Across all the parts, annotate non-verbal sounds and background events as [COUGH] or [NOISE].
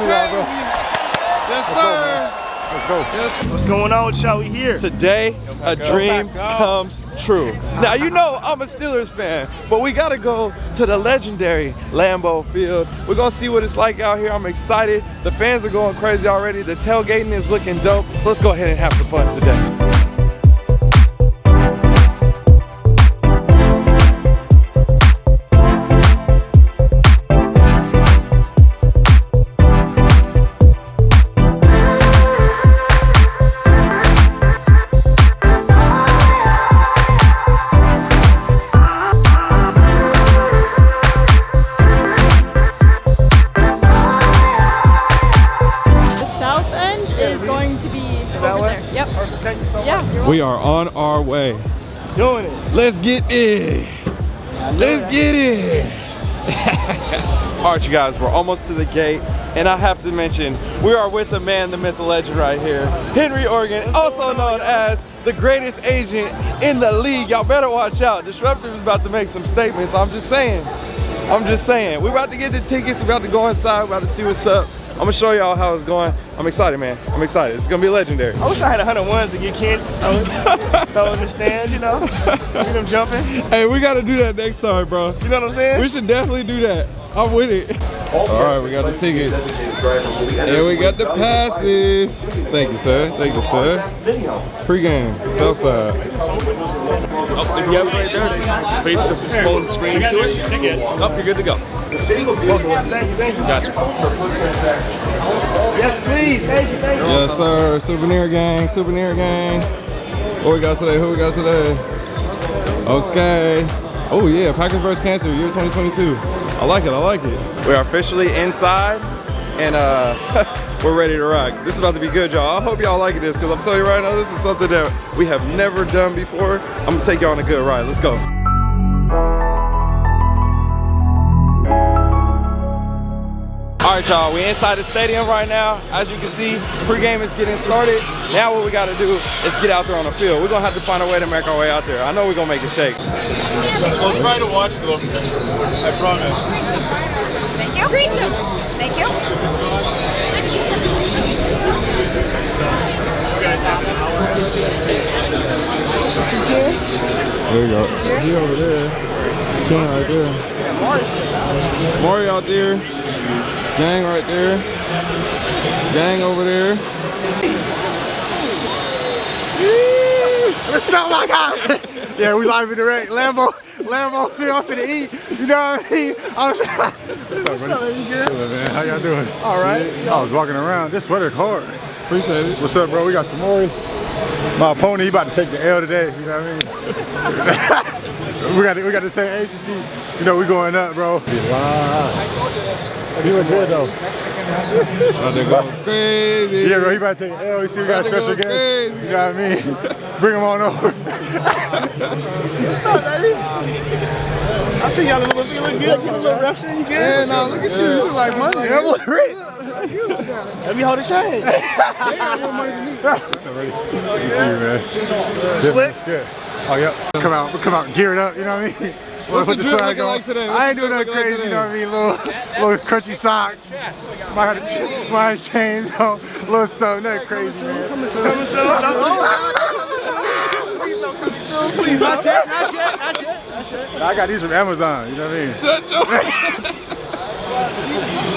see y'all, bro. Yes, sir. Let's go. What's going on, shall we here? Today, a dream comes true. Now, you know I'm a Steelers fan, but we gotta go to the legendary Lambeau Field. We're gonna see what it's like out here. I'm excited. The fans are going crazy already. The tailgating is looking dope. So let's go ahead and have some fun today. We are on our way. Doing it. Let's get it. Let's get it. [LAUGHS] All right, you guys, we're almost to the gate. And I have to mention, we are with the man, the myth, the legend right here. Henry Organ, also known as the greatest agent in the league. Y'all better watch out. Disruptive is about to make some statements. I'm just saying. I'm just saying. We're about to get the tickets. We're about to go inside. We're about to see what's up. I'm gonna show y'all how it's going. I'm excited, man. I'm excited. It's gonna be legendary. I wish I had a hundred ones to get kids throw, [LAUGHS] throw the stands, you know? Get them jumping. Hey, we gotta do that next time, bro. You know what I'm saying? We should definitely do that. I'm with it. All right, we got the tickets. And we got the passes. Thank you, sir. Thank you, sir. Pre-game, Southside. Oh, if you have it right there, face the phone screen to it. Oh, you're good to go. Thank you, thank you. Gotcha. Yes, please. Thank you, thank you. Yes, sir. Souvenir gang, souvenir gang. What we got today? Who we got today? Okay. Oh yeah, Packers vs. Cancer, year 2022. I like it, I like it. We are officially inside and uh, [LAUGHS] we're ready to rock. This is about to be good, y'all. I hope y'all like this because I'm telling you right now, this is something that we have never done before. I'm gonna take y'all on a good ride. Let's go. Right, y'all, we inside the stadium right now. As you can see, pregame is getting started. Now what we gotta do is get out there on the field. We're gonna have to find a way to make our way out there. I know we're gonna make it shake. We'll try to watch though. I promise. Thank you. Thank you. There you go. He over there. King right there. Maury out there. Gang right there. Gang over there. What's up, my guy? [LAUGHS] yeah, we live in direct. Lambeau, Lambeau, [LAUGHS] we off to eat. You know what I mean? I was, [LAUGHS] What's up, buddy? You good? Man. How y'all doing? All right. I was walking around. This sweater hard. Appreciate it. What's up, bro? We got some more. My opponent, he about to take the L today. You know what I mean? we got we got the same agency. You know we going up, bro. Wow. You look good though. About to go crazy. Yeah, bro. He about to take an L. You see, we got a special guest. You know what I mean? [LAUGHS] Bring him on over. Start, baby. I see y'all a little, you look good. Get a little rough in. You good? Yeah, no, look at you. You look like money. I'm like rich. Let me hold the shade. Ready? Good to see you, man. Split? That's good. Oh, yep. Come out, come out gear it up, you know what I mean? What's Put the drip swag looking on. like today? What's I ain't doing nothing looking like crazy, you know what I mean? Little, little crunchy socks. Might have, to ch- might have chains on. Little something, nothing crazy, man. Coming soon. Coming soon. Please don't come soon. Please, not yet. Not yet. Not yet. Not yet. I got these from Amazon, you know what I mean? Shut [LAUGHS] your-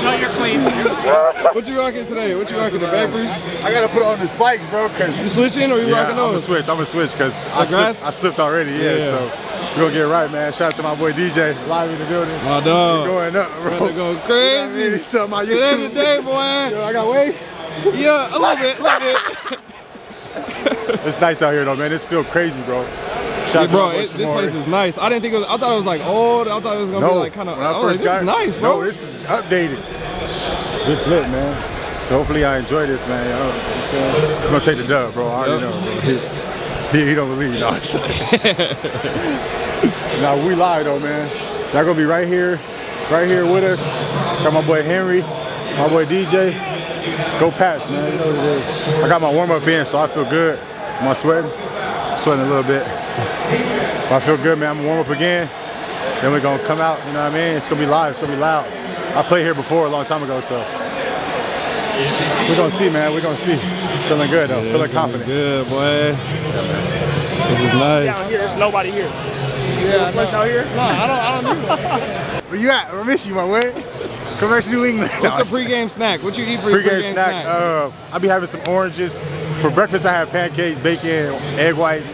No, you're clean. what you rocking today? What you rocking? The Vapors? I gotta put on the spikes, bro, cause You switching or you yeah, rocking I'm gonna switch. I'm gonna switch because I grass? slipped, I slipped already. Yeah, Yeah. so we're gonna get right, man. Shout out to my boy DJ, live in the building. My dog. We're Going up, bro. to go You know what I mean? crazy. Today's the day, boy. Yo, I got waves. Yeah, a little bit, a little bit. [LAUGHS] It's nice out here though, man. This feel crazy, bro. Shout Yeah, out to bro, my boy it, this place is nice. I didn't think it was. I thought it was like old. I thought it was gonna no, be like kind of. when I I first got nice, bro. No, this is updated. This lit, man. So hopefully I enjoy this, man. You know I'm? I'm gonna take the dub, bro. I already know, bro. He, he, he don't believe, no. [LAUGHS] [LAUGHS] now we live though, man. Y'all gonna be right here, right here with us. Got my boy Henry, my boy DJ. Go Pats, man. You know what it is. I got my warm up in, so I feel good. Am I sweating? Sweating a little bit. But I feel good, man. I'm gonna warm up again. Then we're gonna come out, you know what I mean? It's gonna be live, it's gonna be loud. I played here before a long time ago, so we're gonna see, man. We're gonna see. Feeling good though. Feeling confident. Good, boy. This is nice. Down here, there's nobody here. Yeah, flex out here? No, I don't, I don't do [LAUGHS] Where you at? I miss you, my way. Come back to New England. What's the [LAUGHS] pregame snack? What you eat for your Pre-game pregame snack. Uh, I'll be having some oranges. For breakfast, I have pancakes, bacon, egg whites,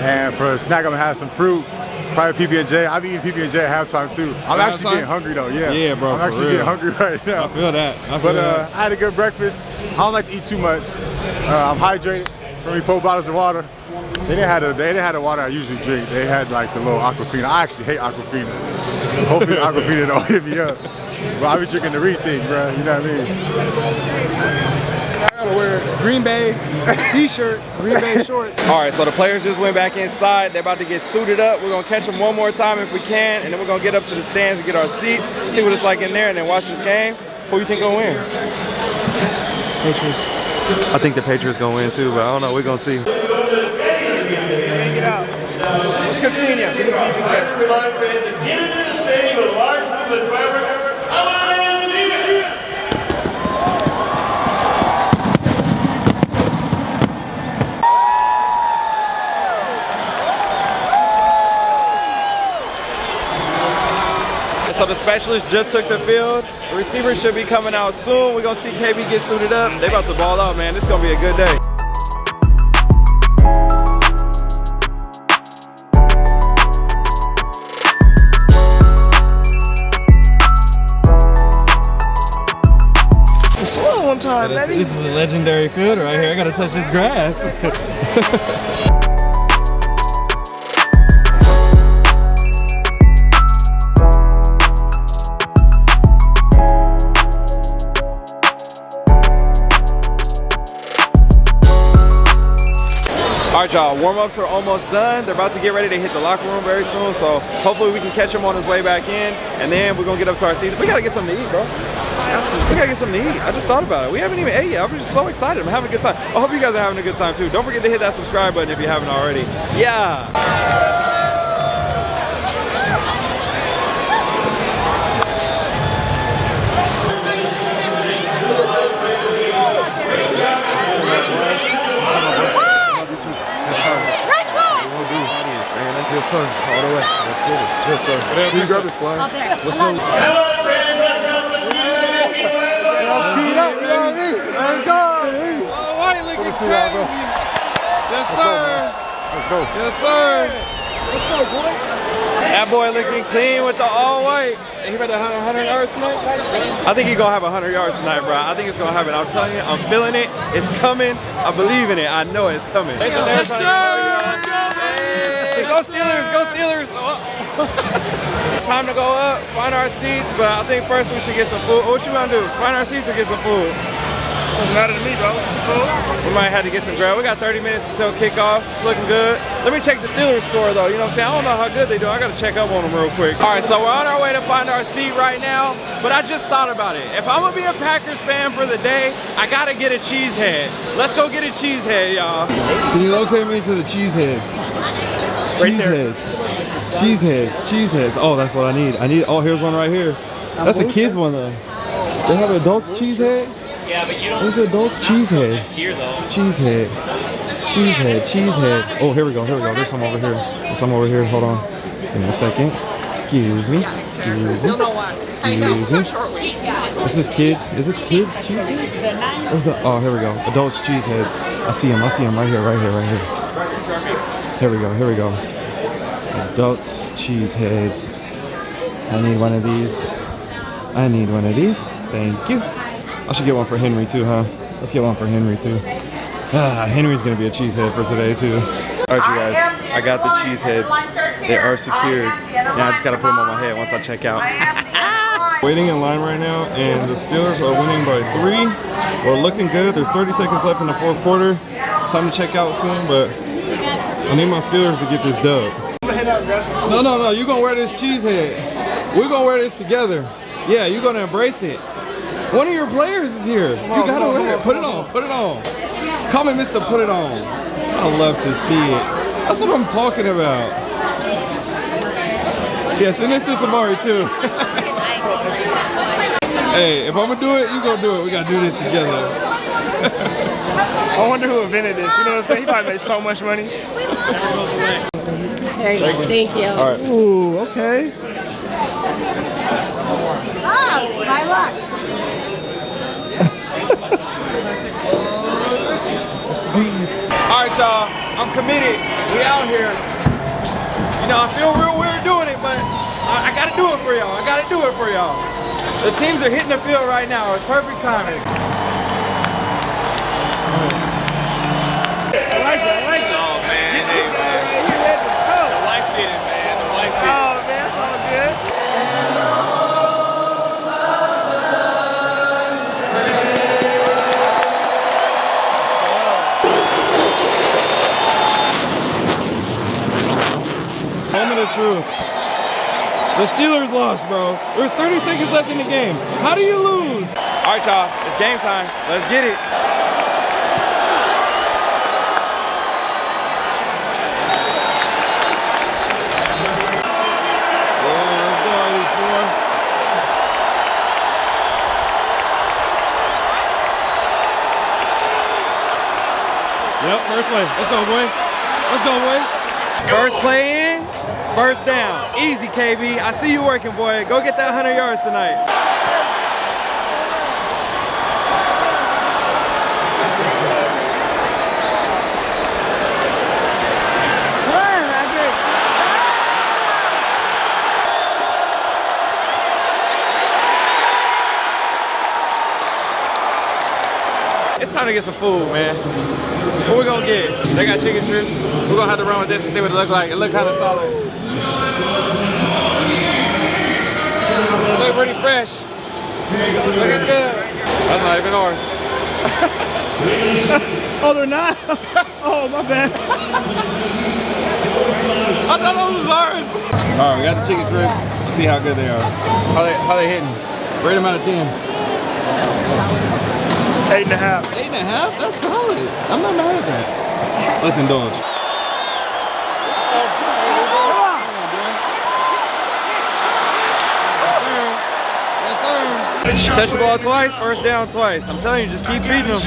and for a snack, I'm gonna have some fruit. Probably PB and J. I've been eating PB and J at halftime too. I'm actually getting hungry though. Yeah. Yeah, bro, I'm actually real. getting hungry [LAUGHS] right now. I feel that. I feel But uh, that. I had a good breakfast. I don't like to eat too much. Uh, I'm hydrated. Four bottles of water. They didn't have the they didn't have the water I usually drink. They had like the little Aquafina. I actually hate Aquafina. Hopefully [LAUGHS] Aquafina don't [LAUGHS] hit me up. But I be drinking the Reed thing, bro. You know what I mean? I gotta wear Green Bay t-shirt, Green Bay [LAUGHS] shorts. All right, so the players just went back inside. They're about to get suited up. We're gonna catch them one more time if we can, and then we're gonna get up to the stands and get our seats, see what it's like in there, and then watch this game. Who you think gonna win? Patriots. I think the Patriots gonna win too, but I don't know. We're gonna see. Get out. It's good seeing you. Good to see you get into the stadium with a large it. So the specialist just took the field. The receivers should be coming out soon. We're gonna see KB get suited up. They about to ball out, man. This is gonna be a good day. This is a legendary field right here. I gotta touch this grass. [LAUGHS] right, y'all, warm-ups are almost done. They're about to get ready to hit the locker room very soon, so hopefully we can catch him on his way back in, and then we're gonna get up to our seats. We gotta get something to eat, bro. We gotta get something to eat. I just thought about it. We haven't even ate yet. I'm just so excited. I'm having a good time. I hope you guys are having a good time too. Don't forget to hit that subscribe button if you haven't already. Yeah. Yes, sir. All the way. Let's get it. Yes, sir. Can you grab this flag? What's up? Come on, friends, let's help the community. I'm teed up, you know what I mean? Let's go. Hey. White lick Let me see y'all, bro. Yes, Let's go. Yes, sir. Let's go, boy. That boy looking clean with the all white. He about to have 100 yards tonight? I think he's going to have 100 yards tonight, bro. I think it's going to happen. I'm telling you, I'm feeling it. It's coming. I believe in it. I know it's coming. Yes, sir. Hey, go Steelers. Go Steelers. [LAUGHS] Time to go up, find our seats, but I think first we should get some food. What you want to do? Find our seats or get some food? Doesn't matter to me, bro. It's cool. We might have to get some grub. We got 30 minutes until kickoff. It's looking good. Let me check the Steelers score though. You know what I'm saying? I don't know how good they do. I gotta check up on them real quick. All right, so we're on our way to find our seat right now. But I just thought about it. If I'm gonna be a Packers fan for the day, I gotta get a cheesehead. Let's go get a cheesehead, y'all. Can you locate me to the cheeseheads? Right there. Cheeseheads. Cheeseheads. Cheeseheads. Oh, that's what I need. I need. Oh, here's one right here. That's a kid's one though. They have adults cheesehead. Yeah, but you don't There's adults cheesehead. next year though. Cheesehead. Cheesehead. Cheesehead. Oh, here we go. Here we go. There's some over here. There's some over here. Hold on. Give me a second. Excuse me. Excuse me. Excuse me. Is this kids? Is this kids cheesehead? Where's the? Oh, here we go. Adults cheeseheads. I see them. I see them right here. Right here. Right here. Here we go. Here we go. Adults cheeseheads. I need one of these. I need one of these. Thank you. I should get one for Henry too, huh? Let's get one for Henry too. Ah, Henry's gonna be a cheesehead for today too. All right, you guys. I got the cheeseheads. They are secured. Now I just gotta put them on my head once I check out. [LAUGHS] Waiting in line right now, and the Steelers are winning by three. We're looking good. There's 30 seconds left in the fourth quarter. Time to check out soon, but I need my Steelers to get this dub. No, no, no. You're gonna wear this cheese head. We're gonna wear this together. Yeah, you're gonna embrace it. One of your players is here. You gotta wear it. Put it on. Put it on. Call me Mr. Put It On. I love to see it. That's what I'm talking about. Yes, and this is Amari too. [LAUGHS] Hey, if I'm gonna do it, you gonna do it. We gotta do this together. [LAUGHS] I wonder who invented this. You know what I'm saying? He probably made so much money. There you go. Thank you. All right. Ooh, okay. Oh, my luck. All right, y'all. I'm committed. We out here. You know, I feel real weird doing it, but I, I gotta do it for y'all. I gotta do it for y'all. The teams are hitting the field right now. It's perfect timing. I like that. The Steelers lost, bro. There's 30 seconds left in the game. How do you lose? All right, y'all. It's game time. Let's get it. Yeah, let's go, Yep, first play. Let's go, boy. Let's go, boy. First play in, first down. Easy, KB. I see you working, boy. Go get that 100 yards tonight. Come on, Rodgers. It's time to get some food, man. What we gonna get? They got chicken strips. We're gonna have to run with this and see what it look like. It look kind of solid. Look pretty fresh. Looking good. That's not even ours. [LAUGHS] Oh, they're not? [LAUGHS] oh, my bad. [LAUGHS] I thought those was ours. All right, we got the chicken strips. Let's see how good they are. How they how they hitting? Rate them out of ten. Eight and a half. Eight and a half? That's solid. I'm not mad at that. Let's indulge. Touch the ball twice, first down twice. I'm telling you, just keep feeding them.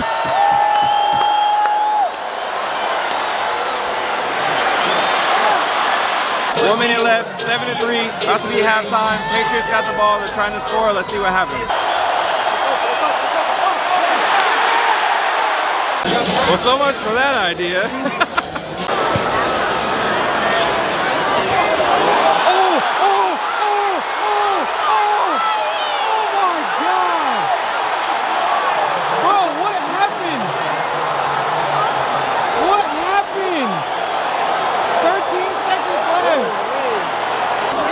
One minute left, seven to three, about to be halftime. Patriots got the ball, they're trying to score. Let's see what happens. Well, so much for that idea. oh, oh, oh, oh, oh, oh my God. Bro, what happened? What happened? 13 seconds left.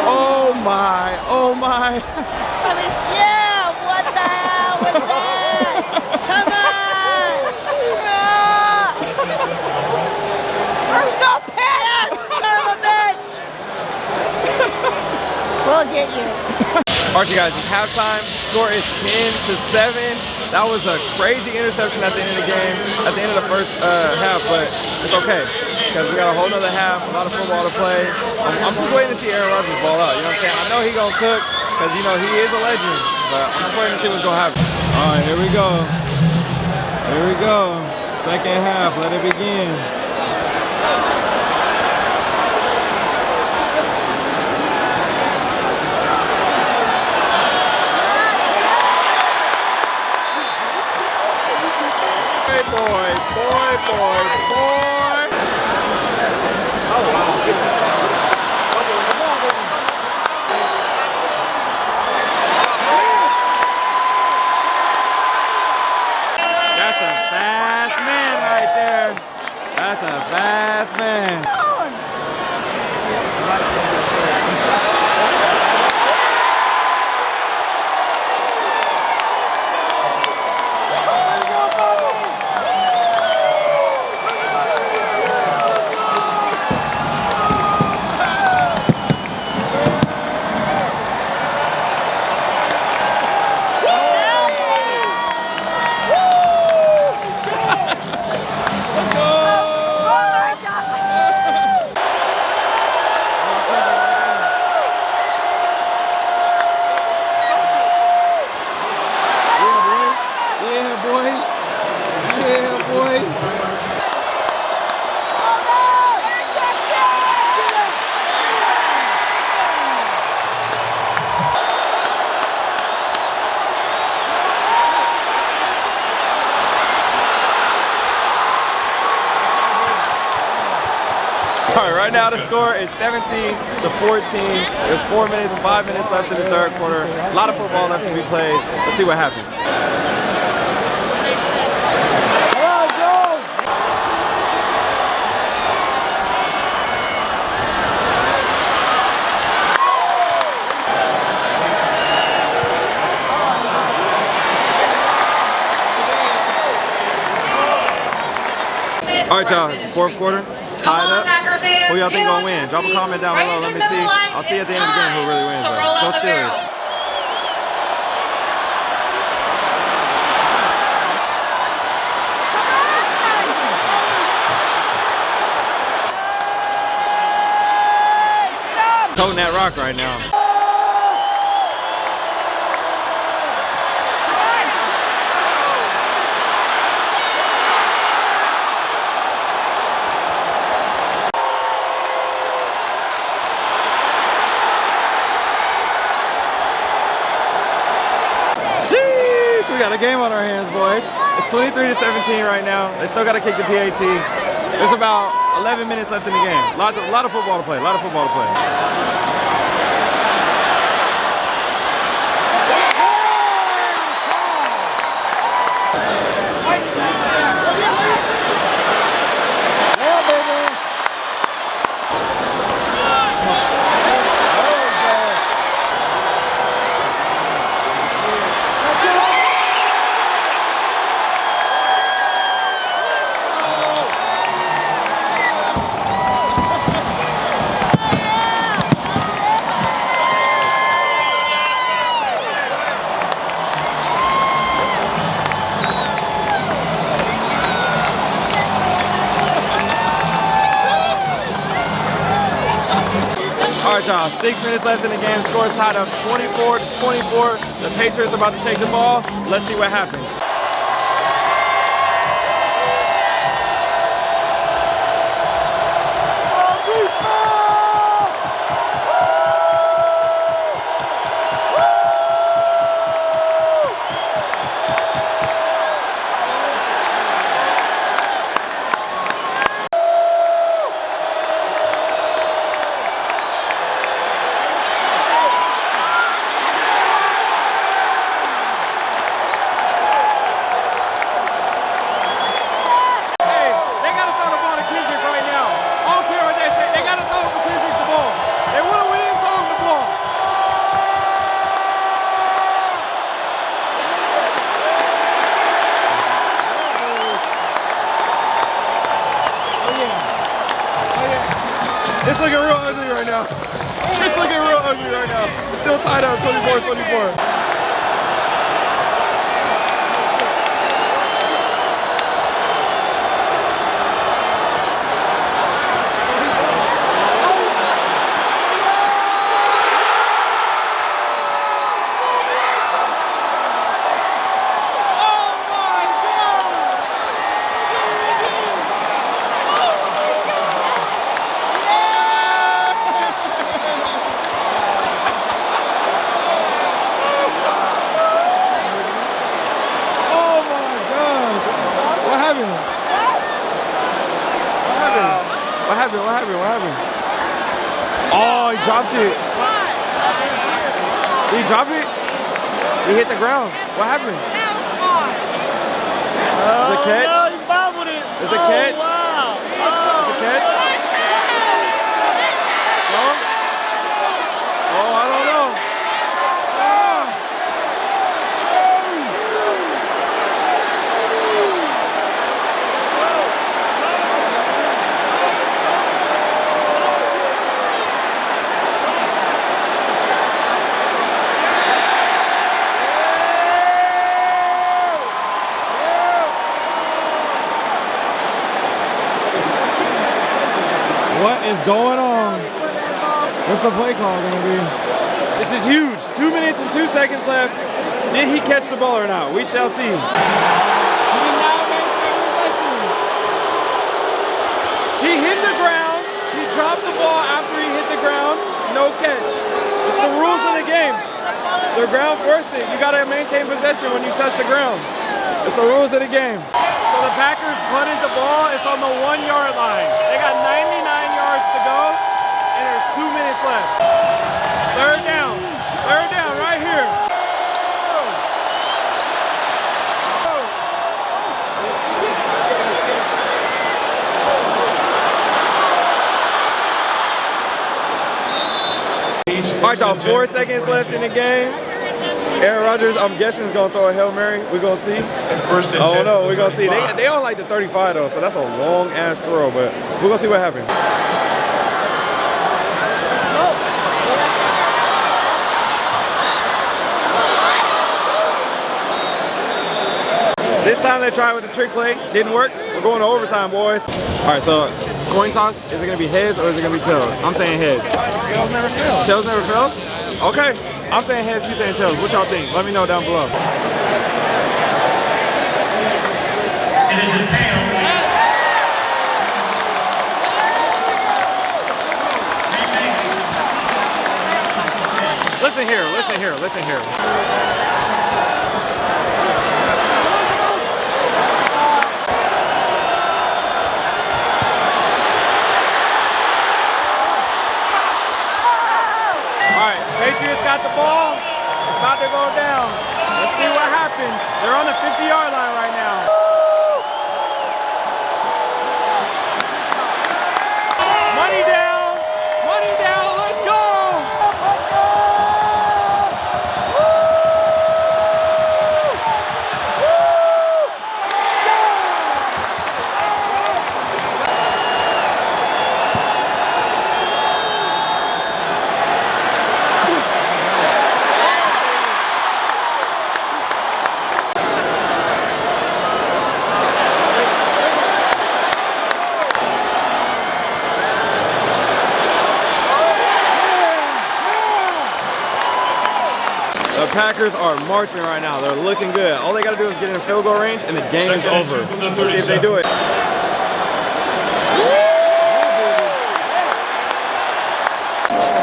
Oh my, oh my. [LAUGHS] Yeah, what the hell was that? Come on! I'm so pissed! Yes, son of a bitch! We'll get you. All right, you guys, it's halftime. Score is 10 to 7. That was a crazy interception at the end of the game, at the end of the first uh, half, but it's okay because we got a whole nother half, a lot of football to play. I'm, I'm just waiting to see Aaron Rodgers ball out. You know what I'm saying? I know he gonna cook because you know he is a legend, but I'm just waiting to see what's gonna happen. All right, here we go. Here we go. Second half. Let it begin. Boy, boy, boy, score is 17 to 14. There's four minutes, five minutes left in the third quarter. A lot of football left to be played. Let's see what happens. All right, y'all. Fourth quarter. Tied up. Who y'all think gonna win? Drop a comment down below. Let me see. I'll see at the end of the game who really wins. Though. Go Steelers. Toting that rock right now. Sheesh, we got a game on our hands, boys. It's 23 to 17 right now. They still got to kick the PAT. There's about 11 minutes left in the game. Lots of, a lot of football to play. A lot of football to play. Y'all. Six minutes left in the game. Score is tied up 24 to 24. The Patriots are about to take the ball. Let's see what happens. The play call gonna be? This is huge. Two minutes and two seconds left. Did he catch the ball or not? We shall see. He hit the ground. He dropped the ball after he hit the ground. No catch. It's the rules of the game. The ground forced it. You gotta maintain possession when you touch the ground. It's the rules of the game. So the Packers punted the ball. It's on the one yard line. They got 99 yards to go, and there's two minutes left. Third down. Third down right here. All right, y'all, four seconds left in the game. Aaron Rodgers, I'm guessing, is going to throw a Hail Mary. We're going to see. First and don't know. We're going to see. They, 35. they don't like the 35, though, so that's a long-ass throw, but we're going to see what happens. This time they tried with the trick play, didn't work. We're going to overtime, boys. All right, so coin toss, is it gonna be heads or is it gonna be tails? I'm saying heads. Tails never fails. Tails never fails? Okay, I'm saying heads, you saying tails. What y'all think? Let me know down below. It is a tail. Listen here, listen here, listen here. Packers are marching right now. They're looking good. All they got to do is get in a field goal range, and the game Second and over. two from the Let's see if they do it.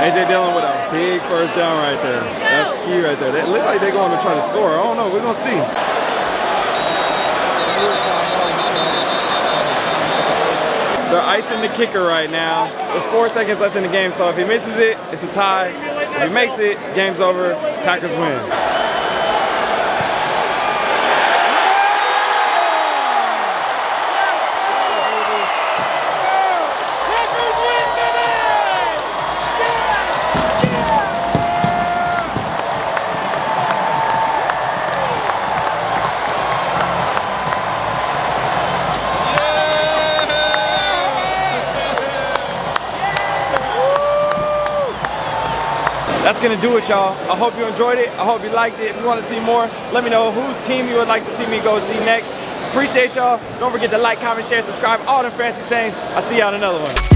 AJ Dillon with a big first down right there. That's key right there. They look like they're going to try to score. I don't know. We're going to see. They're icing the kicker right now. There's four seconds left in the game, so if he misses it, it's a tie. If he makes it, game's over. Packers win. That's gonna do it, y'all. I hope you enjoyed it. I hope you liked it. If you want to see more, let me know whose team you would like to see me go see next. Appreciate y'all. Don't forget to like, comment, share, subscribe, all the fancy things. I'll see y'all in another one.